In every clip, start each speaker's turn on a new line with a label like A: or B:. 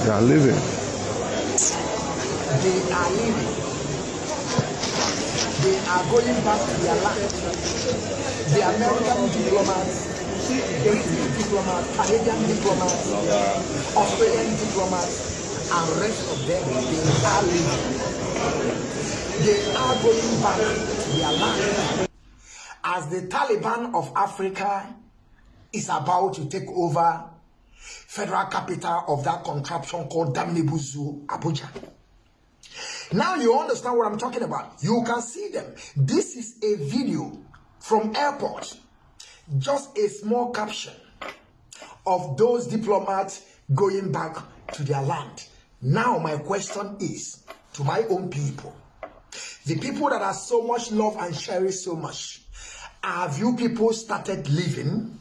A: They are living.
B: They are leaving. They are going back to their land. The American diplomats, British diplomats, Canadian diplomats, Australian diplomats, and rest of them, they are leaving. They are going back to their land. As the Taliban of Africa is about to take over federal capital of that contraption called Damnebuzu, Abuja. Now you understand what I'm talking about. You can see them. This is a video from airport. Just a small caption of those diplomats going back to their land. Now my question is to my own people. The people that are so much love and cherish so much. Have you people started living?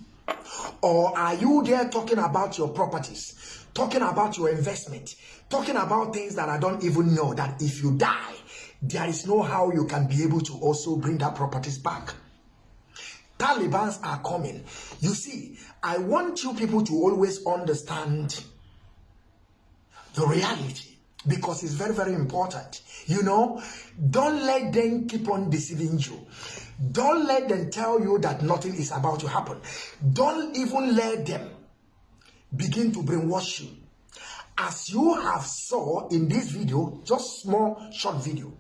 B: Or are you there talking about your properties, talking about your investment, talking about things that I don't even know that if you die, there is no how you can be able to also bring that properties back. Talibans are coming. You see, I want you people to always understand the reality because it's very, very important. You know, don't let them keep on deceiving you. Don't let them tell you that nothing is about to happen. Don't even let them begin to brainwash you. As you have saw in this video, just small short video,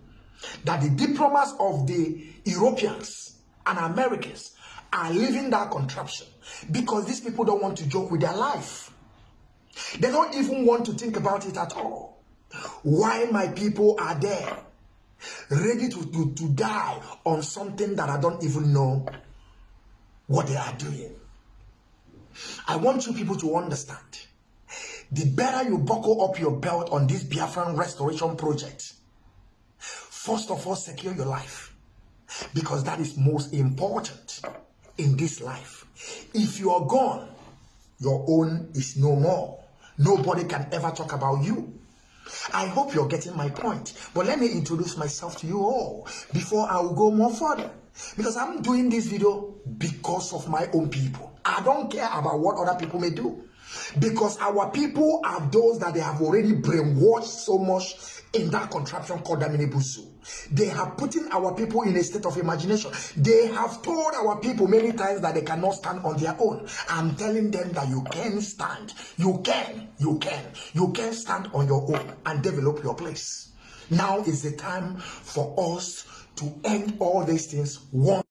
B: that the diplomats of the Europeans and Americans are leaving that contraption because these people don't want to joke with their life. They don't even want to think about it at all. Why my people are there ready to, to, to die on something that I don't even know what they are doing. I want you people to understand. The better you buckle up your belt on this Biafran restoration project, first of all, secure your life. Because that is most important in this life. If you are gone, your own is no more. Nobody can ever talk about you. I hope you're getting my point. But let me introduce myself to you all before I will go more further. Because I'm doing this video because of my own people. I don't care about what other people may do. Because our people are those that they have already brainwashed so much in that contraption called Daminibusu. They have put in our people in a state of imagination. They have told our people many times that they cannot stand on their own. I'm telling them that you can stand. You can. You can. You can stand on your own and develop your place. Now is the time for us to end all these things one